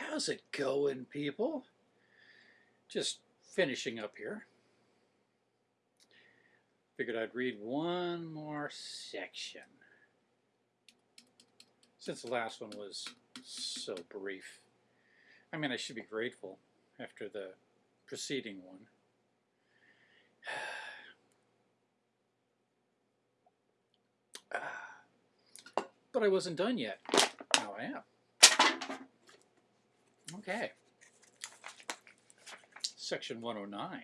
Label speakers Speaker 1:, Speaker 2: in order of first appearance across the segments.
Speaker 1: How's it going, people? Just finishing up here. Figured I'd read one more section. Since the last one was so brief. I mean, I should be grateful after the preceding one. Ah. But I wasn't done yet. Now I am. Okay. Section 109.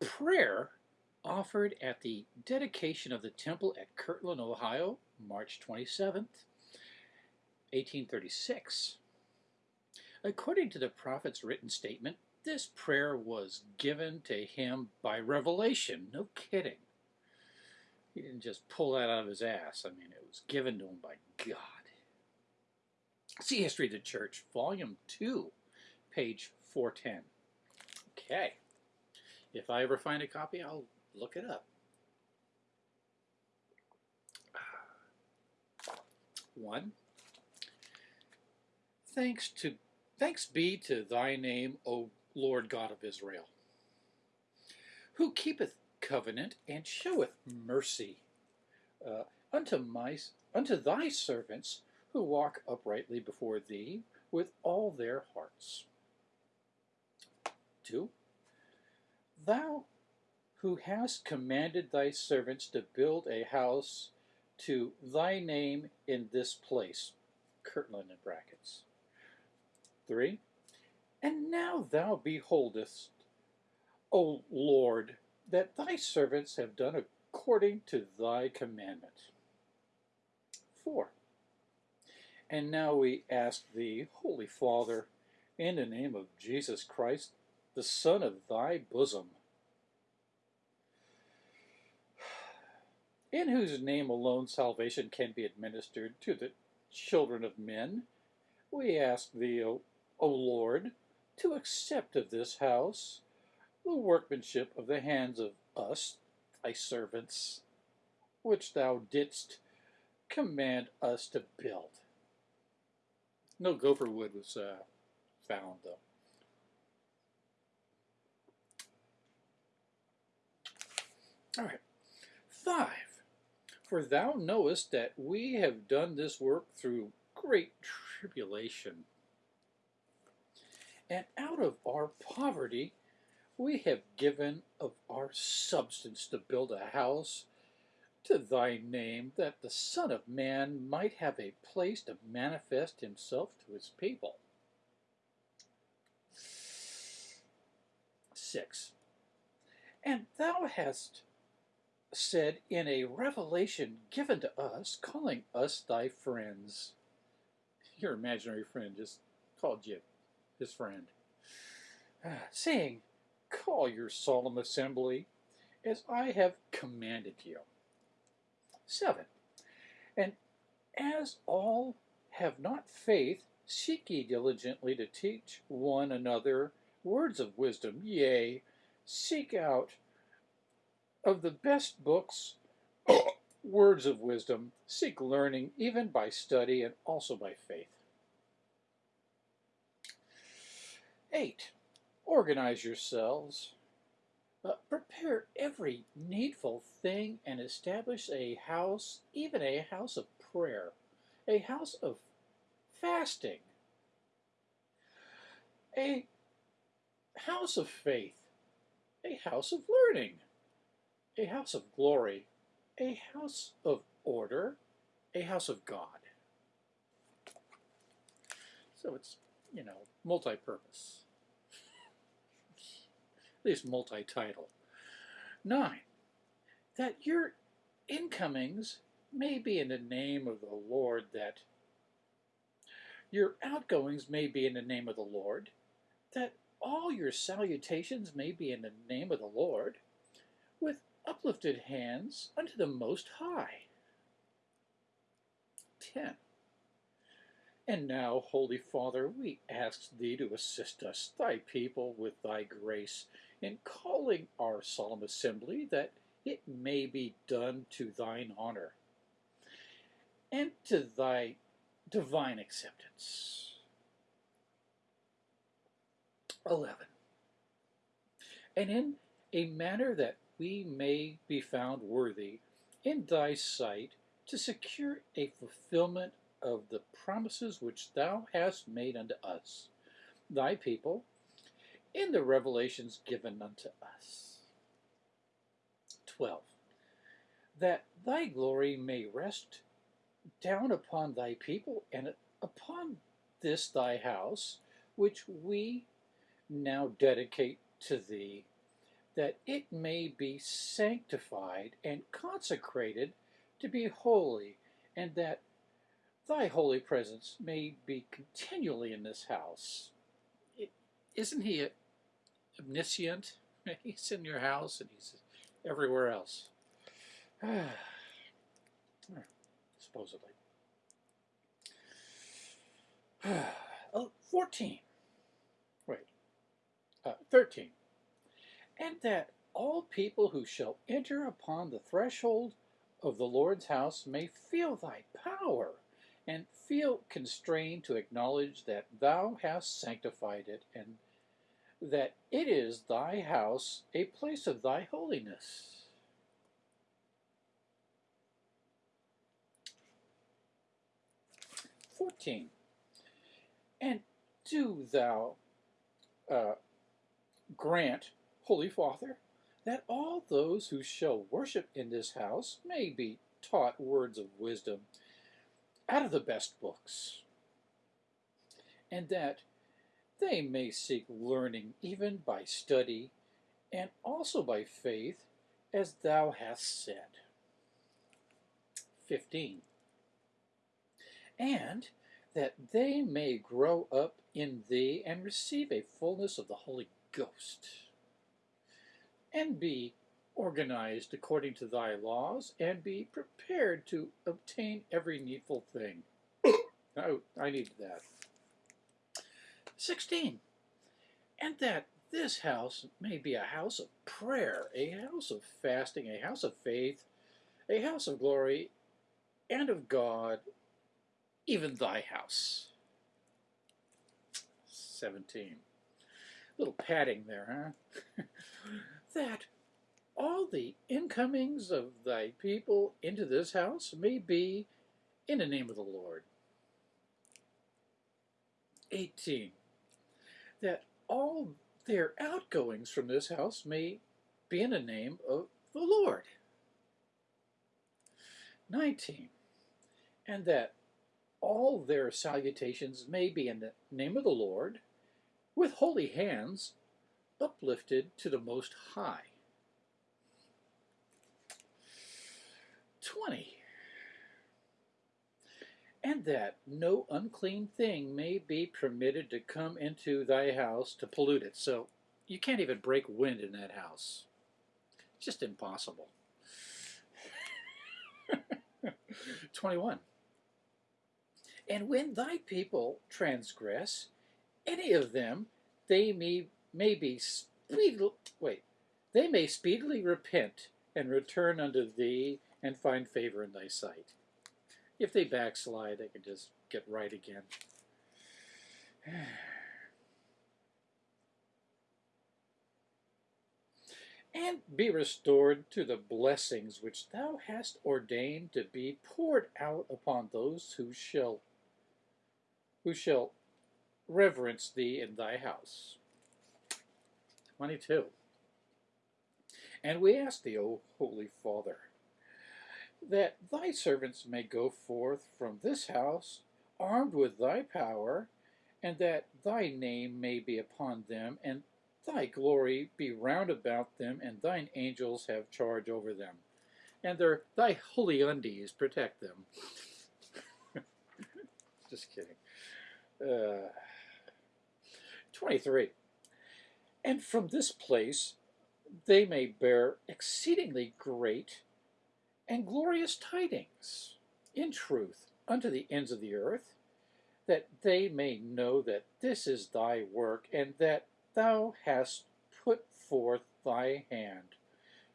Speaker 1: Prayer offered at the dedication of the temple at Kirtland, Ohio, March 27th, 1836. According to the prophet's written statement, this prayer was given to him by revelation. No kidding. He didn't just pull that out of his ass. I mean, it was given to him by God. See History of the Church, Volume 2, page 410. Okay. If I ever find a copy, I'll look it up. One. Thanks to thanks be to thy name, O Lord God of Israel, who keepeth covenant and showeth mercy uh, unto my unto thy servants who walk uprightly before thee with all their hearts. 2. Thou who hast commanded thy servants to build a house to thy name in this place. Kirtland in brackets. 3. And now thou beholdest, O Lord, that thy servants have done according to thy commandment. 4. And now we ask thee, Holy Father, in the name of Jesus Christ, the Son of thy bosom, in whose name alone salvation can be administered to the children of men, we ask thee, O, o Lord, to accept of this house the workmanship of the hands of us, thy servants, which thou didst command us to build. No gopher wood was uh, found, though. All right. Five. For thou knowest that we have done this work through great tribulation. And out of our poverty we have given of our substance to build a house to thy name, that the Son of Man might have a place to manifest himself to his people. 6. And thou hast said in a revelation given to us, calling us thy friends. Your imaginary friend just called you his friend. Saying, Call your solemn assembly as I have commanded you. 7. And as all have not faith, seek ye diligently to teach one another words of wisdom, yea, seek out of the best books words of wisdom, seek learning even by study and also by faith. 8. Organize yourselves. Uh, prepare every needful thing and establish a house, even a house of prayer, a house of fasting, a house of faith, a house of learning, a house of glory, a house of order, a house of God. So it's, you know, multi-purpose least multi-title. Nine, that your incomings may be in the name of the Lord, that your outgoings may be in the name of the Lord, that all your salutations may be in the name of the Lord, with uplifted hands unto the Most High. 10. And now, Holy Father, we ask Thee to assist us, Thy people, with Thy grace, in calling our solemn assembly that it may be done to thine honor and to thy divine acceptance. 11. And in a manner that we may be found worthy in thy sight to secure a fulfillment of the promises which thou hast made unto us, thy people, in the revelations given unto us. 12. That thy glory may rest down upon thy people and upon this thy house, which we now dedicate to thee, that it may be sanctified and consecrated to be holy, and that thy holy presence may be continually in this house. is not he omniscient? He's in your house and he's everywhere else. Supposedly. oh, 14. Wait. Uh, 13. And that all people who shall enter upon the threshold of the Lord's house may feel thy power and feel constrained to acknowledge that thou hast sanctified it and that it is thy house, a place of thy holiness. Fourteen. And do thou uh, grant, Holy Father, that all those who shall worship in this house may be taught words of wisdom out of the best books, and that they may seek learning even by study and also by faith, as thou hast said. 15. And that they may grow up in thee and receive a fullness of the Holy Ghost, and be organized according to thy laws, and be prepared to obtain every needful thing. I, oh, I need that. 16. And that this house may be a house of prayer, a house of fasting, a house of faith, a house of glory, and of God, even thy house. 17. A Little padding there, huh? that all the incomings of thy people into this house may be in the name of the Lord. 18 that all their outgoings from this house may be in the name of the Lord. 19. And that all their salutations may be in the name of the Lord, with holy hands uplifted to the Most High. 20 and that no unclean thing may be permitted to come into thy house to pollute it. So you can't even break wind in that house. It's just impossible. 21. And when thy people transgress, any of them, they may, may be speedily, wait, they may speedily repent and return unto thee and find favor in thy sight. If they backslide, they can just get right again. and be restored to the blessings which thou hast ordained to be poured out upon those who shall who shall reverence thee in thy house. 22. And we ask thee, O Holy Father, that thy servants may go forth from this house armed with thy power, and that thy name may be upon them, and thy glory be round about them, and thine angels have charge over them, and their thy holy undies protect them. Just kidding. Uh, 23. And from this place they may bear exceedingly great and glorious tidings in truth unto the ends of the earth, that they may know that this is thy work, and that thou hast put forth thy hand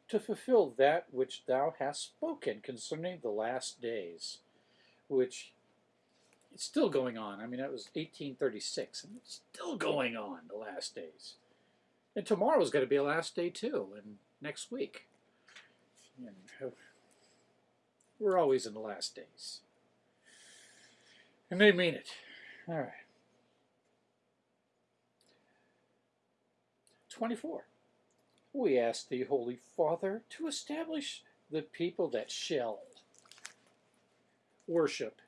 Speaker 1: to fulfill that which thou hast spoken concerning the last days, which it's still going on. I mean, that was 1836, and it's still going on the last days. And tomorrow is going to be a last day too, and next week. And we're always in the last days. And they mean it. All right. 24. We ask the Holy Father, to establish the people that shall worship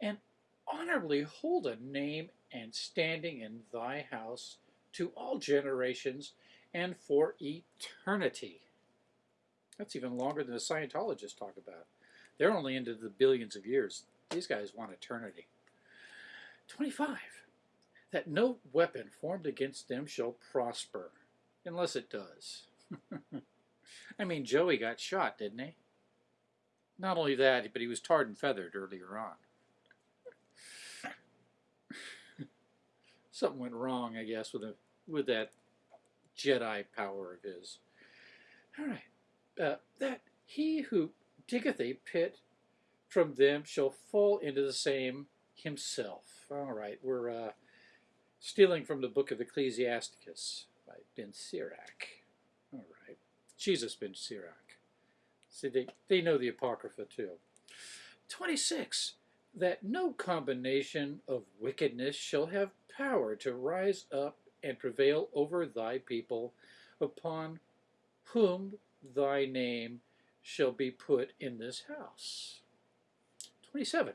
Speaker 1: and honorably hold a name and standing in thy house to all generations and for eternity. That's even longer than the Scientologists talk about. They're only into the billions of years. These guys want eternity. 25. That no weapon formed against them shall prosper, unless it does. I mean, Joey got shot, didn't he? Not only that, but he was tarred and feathered earlier on. Something went wrong, I guess, with a, with that Jedi power of his. All right. Uh, that he who diggeth a pit from them shall fall into the same himself. All right, we're uh, stealing from the book of Ecclesiasticus by Ben Sirach. All right, Jesus Ben Sirach. See, they, they know the Apocrypha too. 26. That no combination of wickedness shall have power to rise up and prevail over thy people, upon whom thy name shall be put in this house. 27.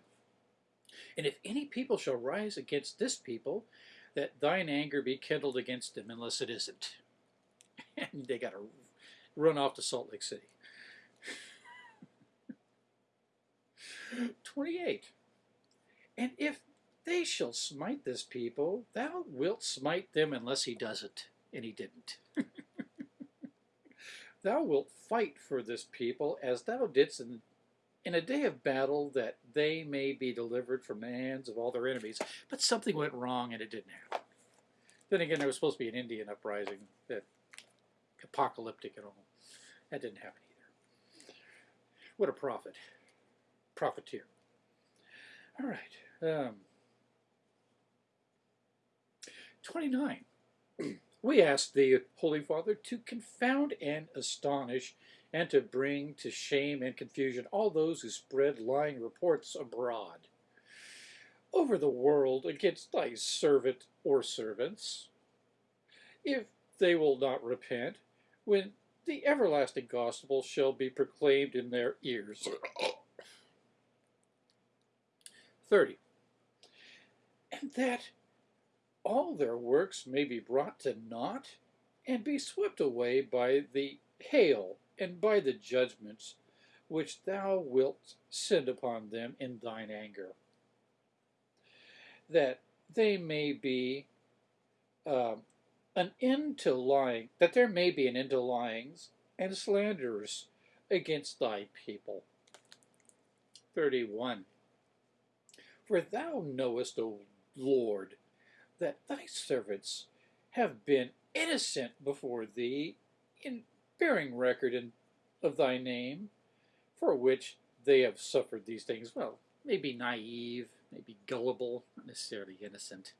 Speaker 1: And if any people shall rise against this people, that thine anger be kindled against them, unless it isn't. And they got to run off to Salt Lake City. 28. And if they shall smite this people, thou wilt smite them unless he doesn't. And he didn't. thou wilt fight for this people as thou didst in, in a day of battle that they may be delivered from the hands of all their enemies. But something went wrong and it didn't happen. Then again, there was supposed to be an Indian uprising, that apocalyptic and all. That didn't happen either. What a prophet. Profiteer. All right. Um, 29. We ask the Holy Father, to confound and astonish and to bring to shame and confusion all those who spread lying reports abroad over the world against thy servant or servants, if they will not repent, when the everlasting gospel shall be proclaimed in their ears. 30. And that all their works may be brought to naught and be swept away by the hail and by the judgments which thou wilt send upon them in thine anger, that they may be uh, an end to lying, that there may be an end to lyings and slanders against thy people. 31. For thou knowest, O Lord, that thy servants have been innocent before thee in bearing record in, of thy name, for which they have suffered these things. Well, maybe naive, maybe gullible, not necessarily innocent.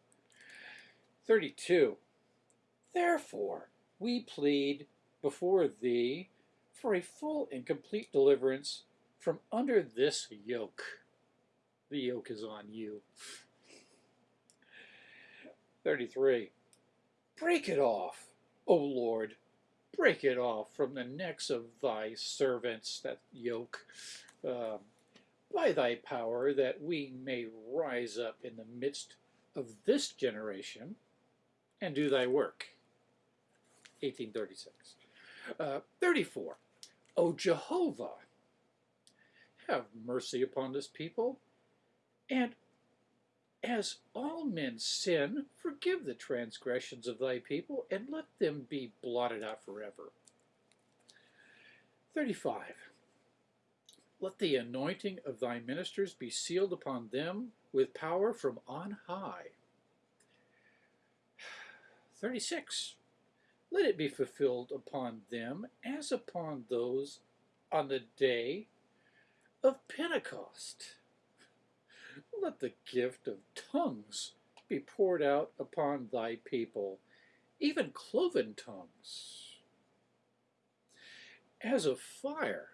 Speaker 1: 32. Therefore, we plead before thee for a full and complete deliverance from under this yoke. The yoke is on you. 33. Break it off, O Lord, break it off from the necks of thy servants, that yoke, uh, by thy power, that we may rise up in the midst of this generation and do thy work. 1836. Uh, 34. O Jehovah, have mercy upon this people, and as all men sin, forgive the transgressions of thy people, and let them be blotted out forever. 35. Let the anointing of thy ministers be sealed upon them with power from on high. 36. Let it be fulfilled upon them as upon those on the day of Pentecost let the gift of tongues be poured out upon thy people, even cloven tongues, as of fire.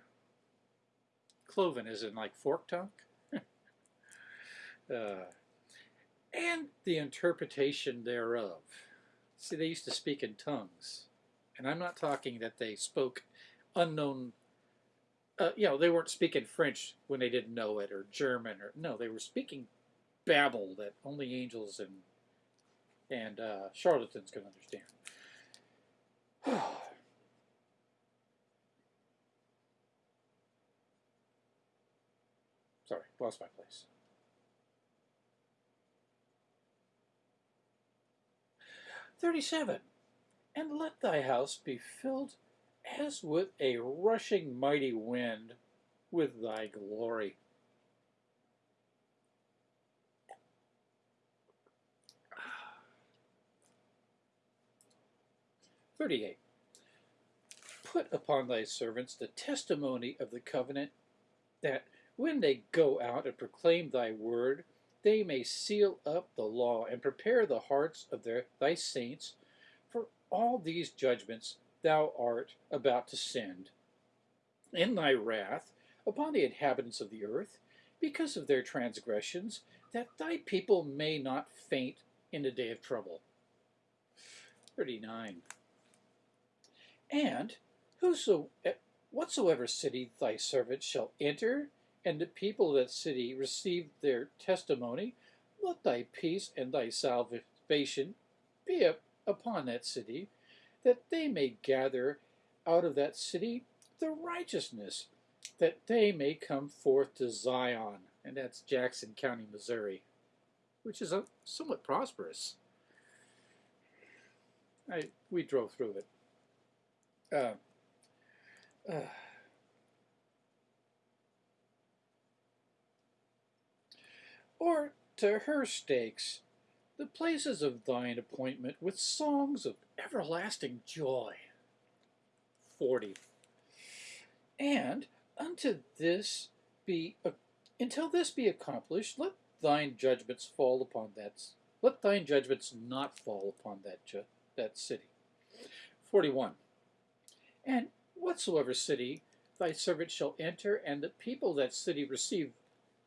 Speaker 1: Cloven is in like fork tongue. uh, and the interpretation thereof. See, they used to speak in tongues. And I'm not talking that they spoke unknown, uh, you know, they weren't speaking French when they didn't know it, or German, or no, they were speaking babble that only angels and and uh, charlatans can understand. Sorry, lost my place. Thirty-seven. And let thy house be filled as with a rushing mighty wind with thy glory. 38. Put upon thy servants the testimony of the covenant, that when they go out and proclaim thy word, they may seal up the law and prepare the hearts of their, thy saints for all these judgments thou art about to send in thy wrath upon the inhabitants of the earth because of their transgressions, that thy people may not faint in the day of trouble. 39. And whoso, eh, whatsoever city thy servant shall enter, and the people of that city receive their testimony, let thy peace and thy salvation be up upon that city, that they may gather out of that city the righteousness, that they may come forth to Zion, and that's Jackson County, Missouri, which is a, somewhat prosperous. I, we drove through it. Uh, uh, or to her stakes, the places of thine appointment with songs of everlasting joy. 40. And unto this be, until this be accomplished, let thine judgments fall upon that, let thine judgments not fall upon that, that city. 41. And whatsoever city thy servant shall enter, and the people that city receive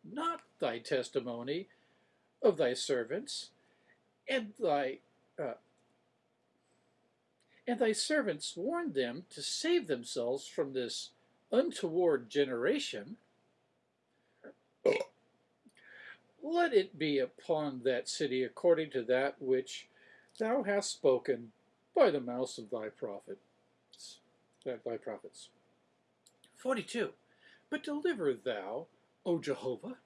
Speaker 1: not thy testimony of thy servants, and thy uh, and thy servants warn them to save themselves from this untoward generation, let it be upon that city according to that which thou hast spoken by the mouth of thy prophet thy prophets. 42. But deliver thou, O Jehovah,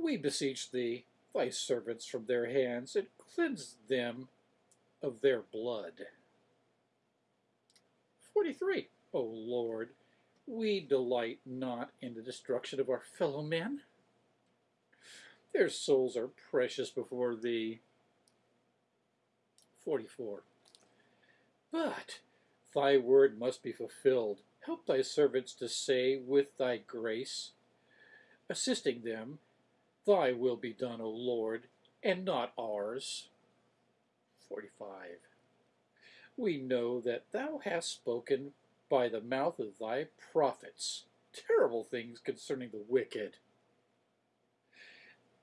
Speaker 1: we beseech thee, thy servants from their hands, and cleanse them of their blood. 43. O Lord, we delight not in the destruction of our fellow men. Their souls are precious before thee. 44. But thy word must be fulfilled. Help thy servants to say with thy grace, assisting them, Thy will be done, O Lord, and not ours. 45. We know that thou hast spoken by the mouth of thy prophets terrible things concerning the wicked.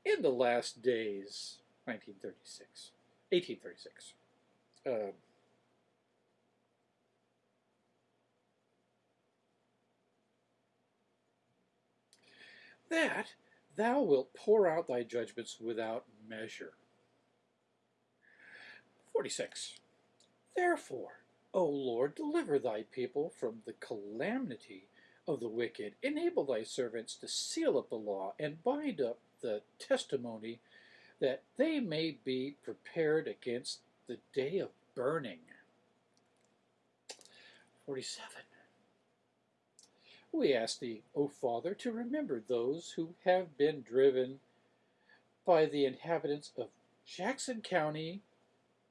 Speaker 1: In the last days, 1936, 1836, uh, that thou wilt pour out thy judgments without measure. 46. Therefore, O Lord, deliver thy people from the calamity of the wicked. Enable thy servants to seal up the law and bind up the testimony that they may be prepared against the day of burning. 47. We ask thee, O Father, to remember those who have been driven by the inhabitants of Jackson County,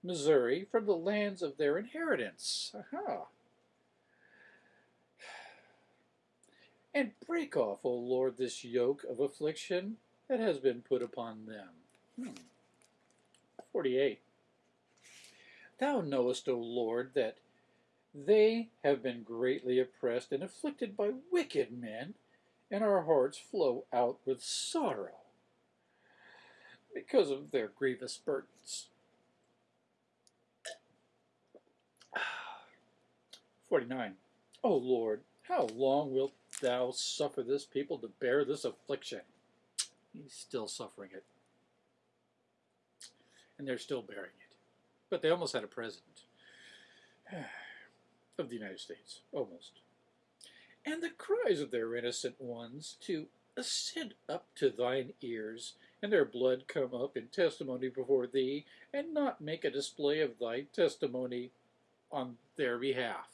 Speaker 1: Missouri, from the lands of their inheritance. Aha. and break off, O Lord, this yoke of affliction that has been put upon them. Hmm. 48. Thou knowest, O Lord, that they have been greatly oppressed and afflicted by wicked men, and our hearts flow out with sorrow because of their grievous burdens. 49. O Lord, how long wilt thou suffer this people to bear this affliction? He's still suffering it. And they're still bearing it. But they almost had a president of the United States. Almost. And the cries of their innocent ones to ascend up to thine ears, and their blood come up in testimony before thee, and not make a display of thy testimony on their behalf.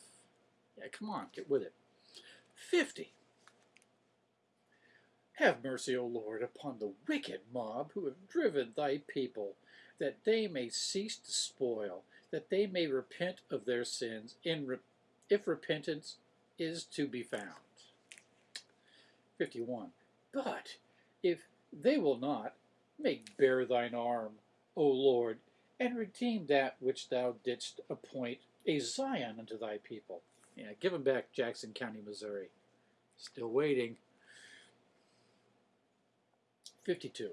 Speaker 1: Yeah, come on, get with it. 50. Have mercy, O Lord, upon the wicked mob who have driven thy people, that they may cease to spoil, that they may repent of their sins, in re if repentance is to be found. 51. But if they will not, make bare thine arm, O Lord, and redeem that which thou didst appoint a Zion unto thy people. Yeah, give back Jackson County, Missouri. Still waiting. 52.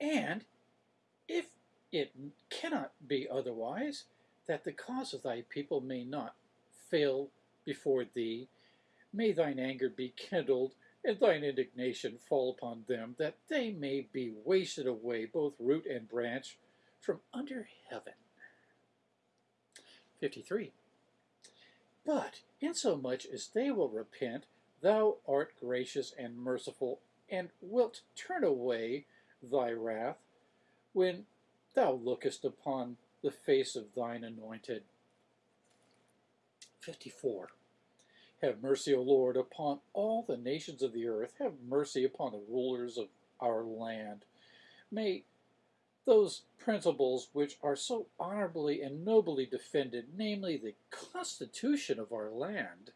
Speaker 1: And if it cannot be otherwise, that the cause of thy people may not fail before thee, may thine anger be kindled, and thine indignation fall upon them, that they may be wasted away, both root and branch, from under heaven. 53. But insomuch as they will repent, thou art gracious and merciful, and wilt turn away thy wrath when thou lookest upon the face of thine anointed. 54. Have mercy, O Lord, upon all the nations of the earth. Have mercy upon the rulers of our land. May those principles which are so honorably and nobly defended, namely the Constitution of our land,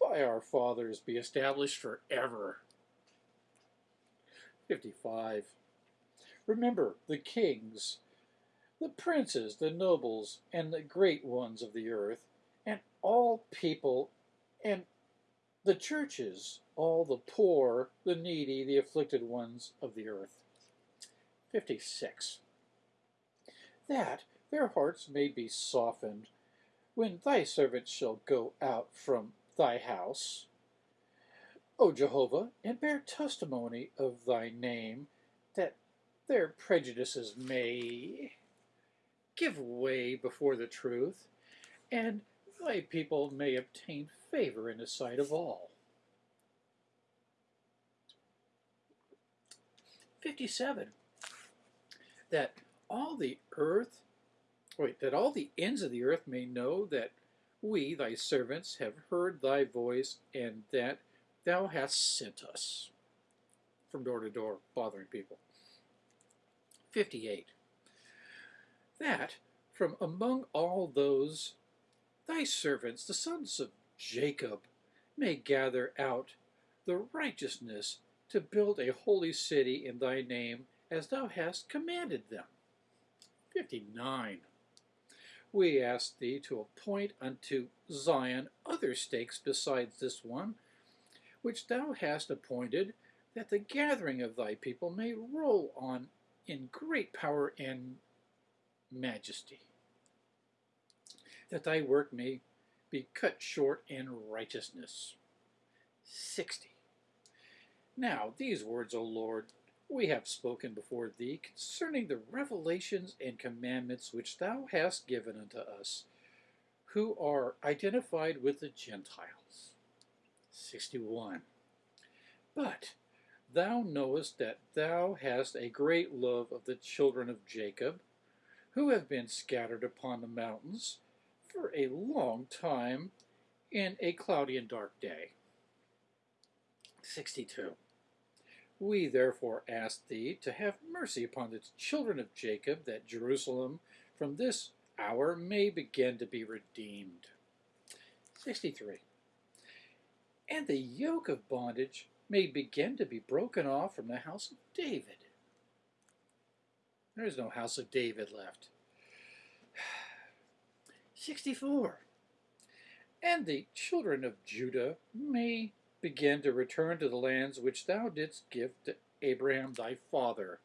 Speaker 1: by our fathers be established forever. 55. Remember the kings, the princes, the nobles, and the great ones of the earth, and all people, and the churches, all the poor, the needy, the afflicted ones of the earth. 56. That their hearts may be softened when thy servants shall go out from thy house, O Jehovah, and bear testimony of thy name, that their prejudices may give way before the truth, and thy people may obtain favor in the sight of all. 57. That all the earth, wait, that all the ends of the earth may know that we, thy servants, have heard thy voice, and that thou hast sent us. From door to door, bothering people. 58. That from among all those thy servants, the sons of Jacob, may gather out the righteousness to build a holy city in thy name as thou hast commanded them. 59. We ask thee to appoint unto Zion other stakes besides this one, which thou hast appointed, that the gathering of thy people may roll on in great power and majesty, that thy work may be cut short in righteousness. 60. Now these words, O Lord, we have spoken before thee concerning the revelations and commandments which thou hast given unto us, who are identified with the Gentiles. 61. But thou knowest that thou hast a great love of the children of Jacob, who have been scattered upon the mountains for a long time in a cloudy and dark day. 62. We therefore ask thee to have mercy upon the children of Jacob, that Jerusalem from this hour may begin to be redeemed. 63. And the yoke of bondage may begin to be broken off from the house of David. There is no house of David left. 64. And the children of Judah may begin to return to the lands which thou didst give to Abraham thy father.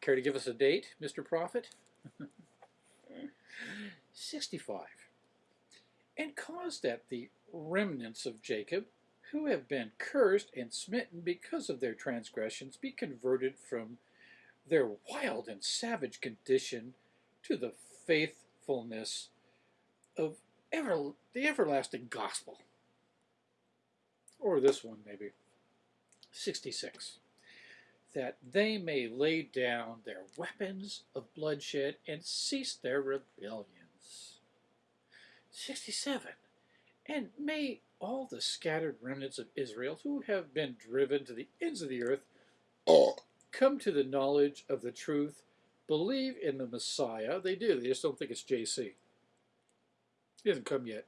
Speaker 1: Care to give us a date, Mr. Prophet? 65. And cause that the remnants of Jacob, who have been cursed and smitten because of their transgressions, be converted from their wild and savage condition to the faithfulness of ever, the everlasting gospel. Or this one, maybe. 66. That they may lay down their weapons of bloodshed and cease their rebellions. 67. And may all the scattered remnants of Israel who have been driven to the ends of the earth come to the knowledge of the truth, believe in the Messiah. They do, they just don't think it's JC. He hasn't come yet.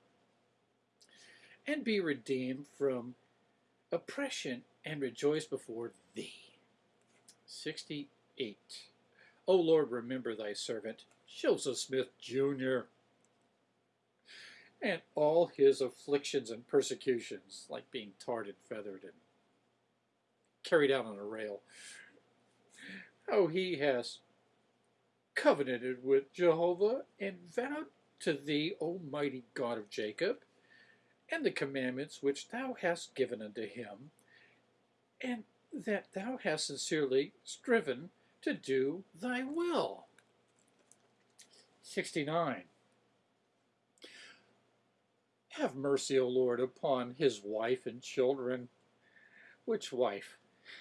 Speaker 1: And be redeemed from oppression and rejoice before thee. 68. O Lord, remember thy servant, Joseph Smith Jr., and all his afflictions and persecutions, like being tarred and feathered and carried out on a rail. How he has covenanted with Jehovah and vowed to thee, Almighty God of Jacob, and the commandments which thou hast given unto him, and that thou hast sincerely striven to do thy will. 69. Have mercy, O Lord, upon his wife and children. Which wife?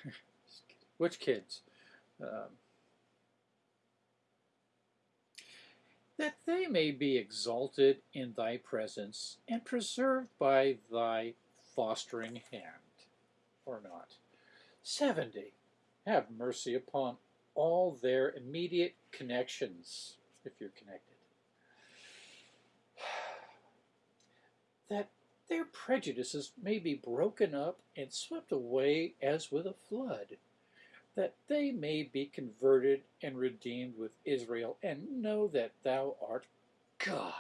Speaker 1: Which kids? Um, that they may be exalted in thy presence and preserved by thy fostering hand, or not. 70. Have mercy upon all their immediate connections, if you're connected. That their prejudices may be broken up and swept away as with a flood that they may be converted and redeemed with Israel, and know that thou art God.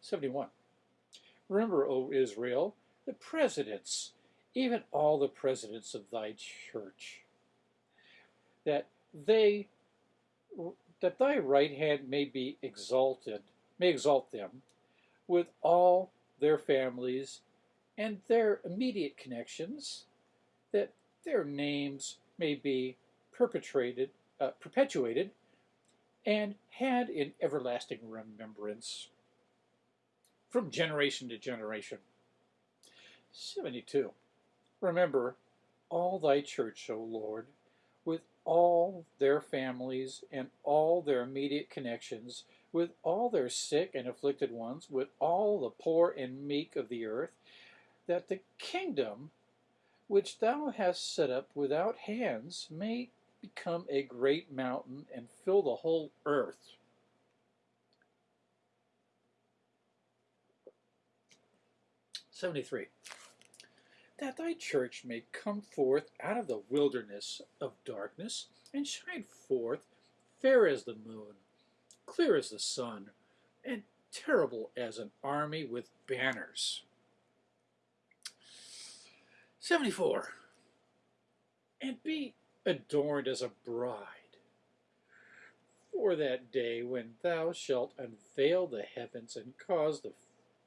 Speaker 1: 71. Remember, O Israel, the presidents, even all the presidents of thy church, that they that thy right hand may be exalted, may exalt them with all their families and their immediate connections, that their names may be perpetrated, uh, perpetuated, and had in everlasting remembrance from generation to generation. 72. Remember all thy church, O Lord, with all their families and all their immediate connections, with all their sick and afflicted ones, with all the poor and meek of the earth, that the kingdom which thou hast set up without hands may become a great mountain and fill the whole earth. Seventy-three. That thy church may come forth out of the wilderness of darkness and shine forth fair as the moon, clear as the sun, and terrible as an army with banners. 74. And be adorned as a bride for that day when thou shalt unveil the heavens and cause the,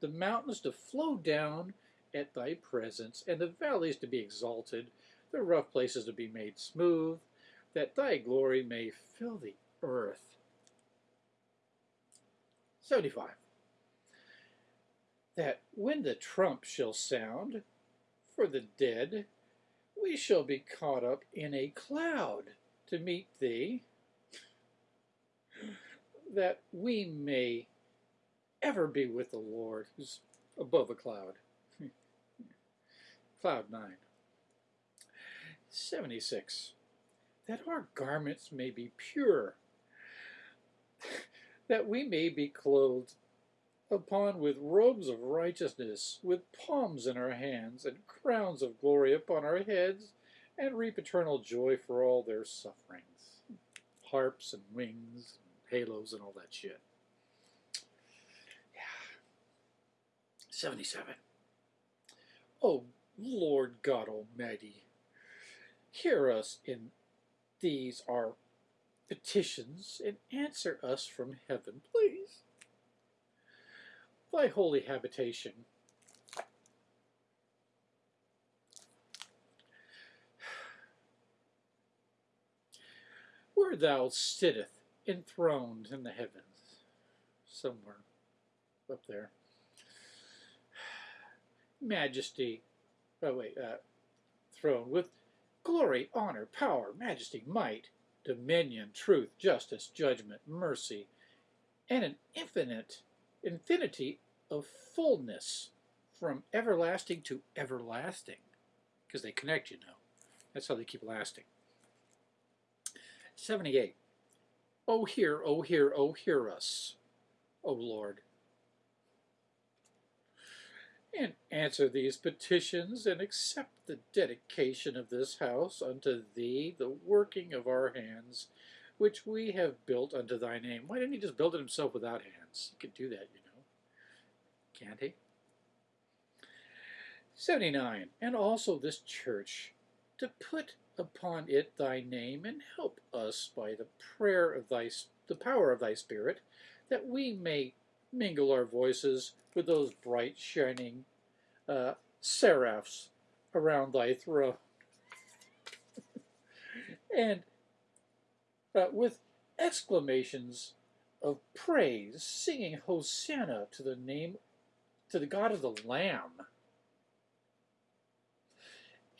Speaker 1: the mountains to flow down at thy presence, and the valleys to be exalted, the rough places to be made smooth, that thy glory may fill the earth. 75. That when the trump shall sound, for the dead, we shall be caught up in a cloud to meet thee, that we may ever be with the Lord who's above a cloud. cloud 9. 76. That our garments may be pure, that we may be clothed upon with robes of righteousness, with palms in our hands, and crowns of glory upon our heads, and reap eternal joy for all their sufferings. Harps and wings, and halos, and all that shit. Yeah. 77. O Lord God Almighty, hear us in these our petitions and answer us from heaven, please. Thy holy habitation. Where thou sitteth enthroned in the heavens, somewhere up there. Majesty, oh wait, uh, throne with glory, honor, power, majesty, might, dominion, truth, justice, judgment, mercy, and an infinite infinity of fullness from everlasting to everlasting because they connect, you know. That's how they keep lasting. 78. Oh, hear, oh, hear, oh, hear us, O Lord. And answer these petitions and accept the dedication of this house unto thee, the working of our hands, which we have built unto thy name. Why didn't he just build it himself without hands? He could do that, you know. Can't he? 79. And also this church, to put upon it thy name, and help us by the prayer of thy, the power of thy Spirit, that we may mingle our voices with those bright shining uh, seraphs around thy throne. and uh, with exclamations of praise, singing Hosanna to the name, to the God of the Lamb.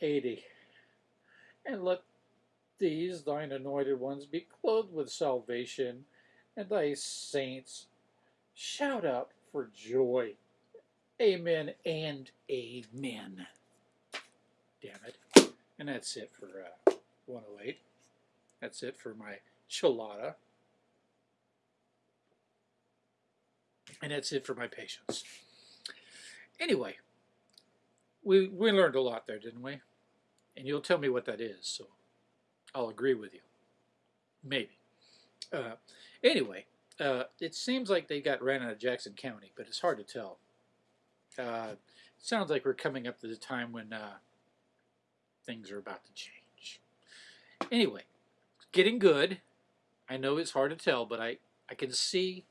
Speaker 1: 80. And let these thine anointed ones be clothed with salvation, and thy saints shout out for joy. Amen and amen. Damn it. And that's it for uh, 108. That's it for my chilada. And that's it for my patience. Anyway, we, we learned a lot there, didn't we? And you'll tell me what that is, so I'll agree with you. Maybe. Uh, anyway, uh, it seems like they got ran out of Jackson County, but it's hard to tell. Uh, sounds like we're coming up to the time when uh, things are about to change. Anyway, getting good. I know it's hard to tell, but I, I can see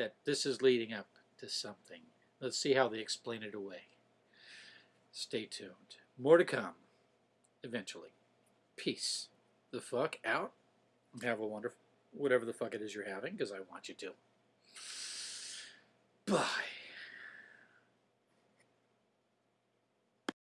Speaker 1: that this is leading up to something. Let's see how they explain it away. Stay tuned. More to come eventually. Peace the fuck out. Have a wonderful, whatever the fuck it is you're having, because I want you to. Bye.